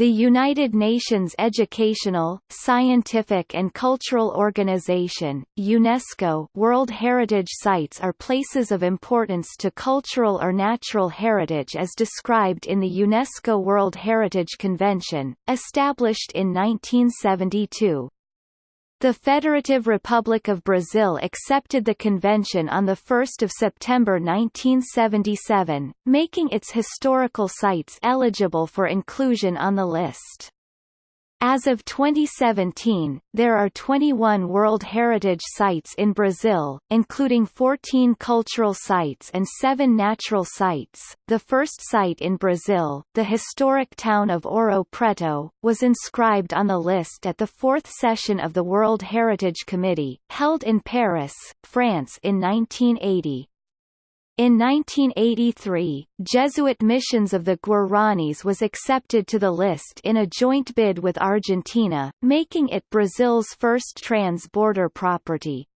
The United Nations Educational, Scientific and Cultural Organization UNESCO World Heritage Sites are places of importance to cultural or natural heritage as described in the UNESCO World Heritage Convention, established in 1972. The Federative Republic of Brazil accepted the convention on 1 September 1977, making its historical sites eligible for inclusion on the list. As of 2017, there are 21 World Heritage Sites in Brazil, including 14 cultural sites and 7 natural sites. The first site in Brazil, the historic town of Ouro Preto, was inscribed on the list at the fourth session of the World Heritage Committee, held in Paris, France in 1980. In 1983, Jesuit missions of the Guaranis was accepted to the list in a joint bid with Argentina, making it Brazil's first trans-border property.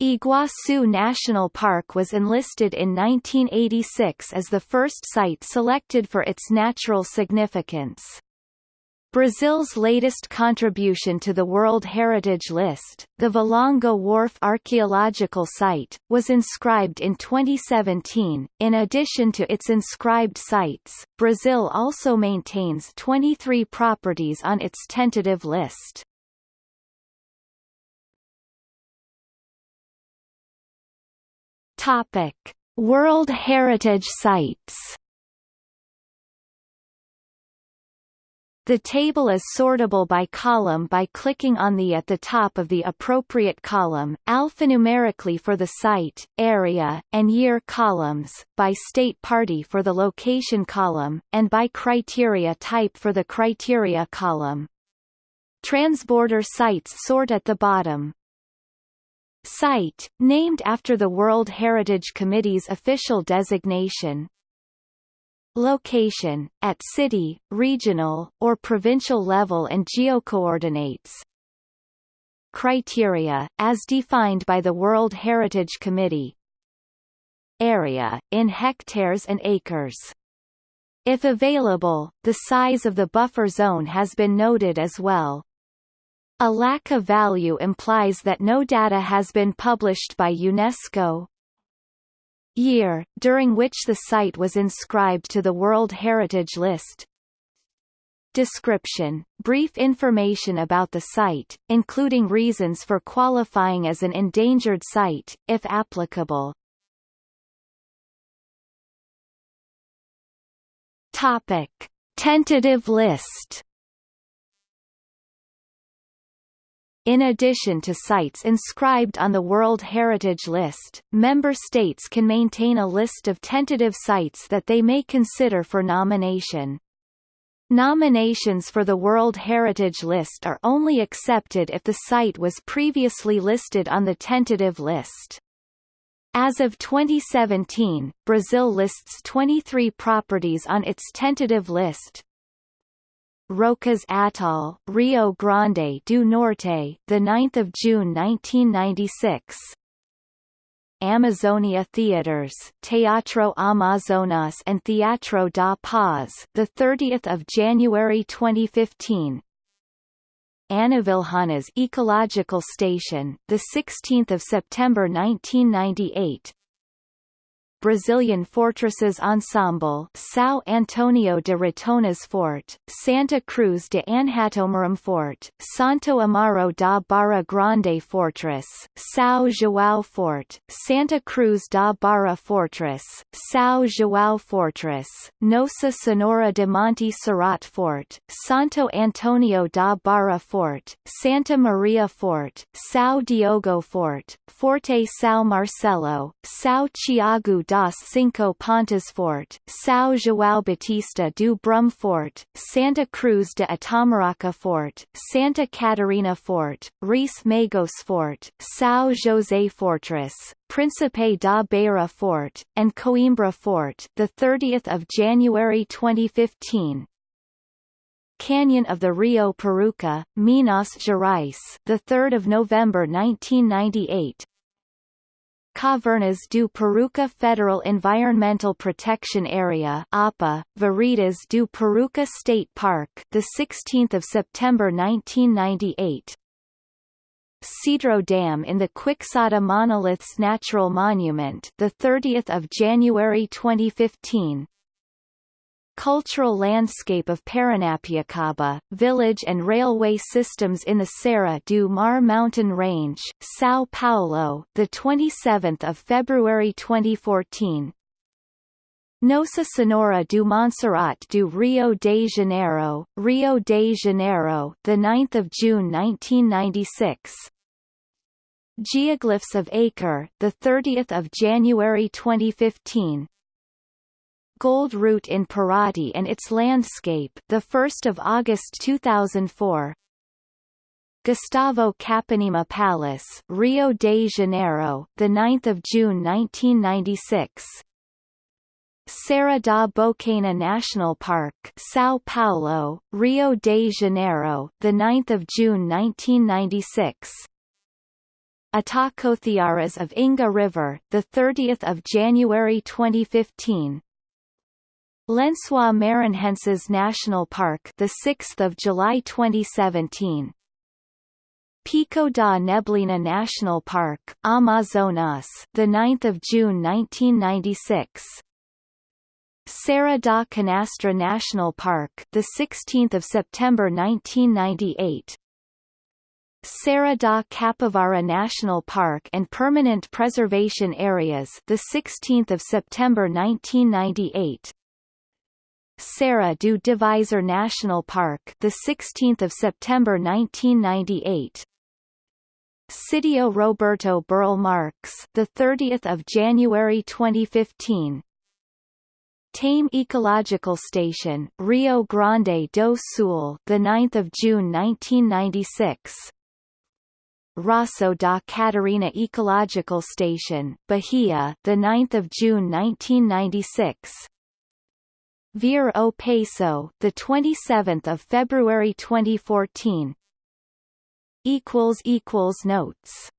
Iguaçu National Park was enlisted in 1986 as the first site selected for its natural significance. Brazil's latest contribution to the World Heritage List, the Valongo Wharf Archaeological Site, was inscribed in 2017. In addition to its inscribed sites, Brazil also maintains 23 properties on its tentative list. Topic: World Heritage Sites The table is sortable by column by clicking on the at the top of the appropriate column, alphanumerically for the site, area, and year columns, by state party for the location column, and by criteria type for the criteria column. Transborder sites sort at the bottom. Site, named after the World Heritage Committee's official designation, Location, at city, regional, or provincial level and geocoordinates. Criteria, as defined by the World Heritage Committee. Area, in hectares and acres. If available, the size of the buffer zone has been noted as well. A lack of value implies that no data has been published by UNESCO, year, during which the site was inscribed to the World Heritage List. Description – Brief information about the site, including reasons for qualifying as an endangered site, if applicable. Topic. Tentative list In addition to sites inscribed on the World Heritage List, member states can maintain a list of tentative sites that they may consider for nomination. Nominations for the World Heritage List are only accepted if the site was previously listed on the tentative list. As of 2017, Brazil lists 23 properties on its tentative list, Rocas Atoll, Rio Grande do Norte, the 9th of June 1996. Amazonia Theaters, Teatro Amazonas and Teatro da Paz, the 30th of January 2015. Anavilhanas Ecological Station, the 16th of September 1998. Brazilian Fortresses Ensemble São Antonio de Ratonas Fort, Santa Cruz de Anhatomirim Fort, Santo Amaro da Barra Grande Fortress, São João Fort, Santa Cruz da Barra Fortress, São João Fortress, Nossa Senhora de Monte Serrat Fort, Santo Antonio da Barra Fort, Santa Maria Fort, São Diogo Fort, Forte São Marcelo, São Tiago das Cinco Pontas Fort, São João Batista do Brum Fort, Santa Cruz de Itamaraca Fort, Santa Catarina Fort, Reis Magos Fort, São José Fortress, Príncipe da Beira Fort, and Coimbra Fort, the 30th of January 2015. Canyon of the Rio Peruaçu, Minas Gerais, the 3rd of November 1998, Cavernas do Peruaçu Federal Environmental Protection Area APA, Veredas do Peruaçu State Park the 16th of September 1998 Cedro Dam in the Quixada Monoliths Natural Monument the 30th of January 2015 Cultural landscape of Paranapiacaba, village and railway systems in the Serra do Mar mountain range, São Paulo, the 27th of February 2014. Nossa Senhora do Montserrat do Rio de Janeiro, Rio de Janeiro, the 9th of June 1996. Geoglyphs of Acre, the 30th of January 2015. Gold Route in Parati and its landscape, the 1st of August 2004. Gustavo Capanema Palace, Rio de Janeiro, the 9th of June 1996. Serra da Bocaina National Park, São Paulo, Rio de Janeiro, the 9th of June 1996. Itacoatiaras of Inga River, the 30th of January 2015. Lençóis Maranhenses National Park, the 6th of July 2017. Pico da Neblina National Park, Amazonas, the 9th of June 1996. Serra da Canastra National Park, the 16th of September 1998. Serra da Capivara National Park and Permanent Preservation Areas, the 16th of September 1998. Serra do Divisor National Park, the 16th of September 1998. Sítio Roberto Burle Marx, the 30th of January 2015. Taim Ecological Station, Rio Grande do Sul, the 9th of June 1996. Raso da Catarina Ecological Station, Bahia, the 9th of June 1996. Ver o Peso, the 27th of February 2014. Equals equals notes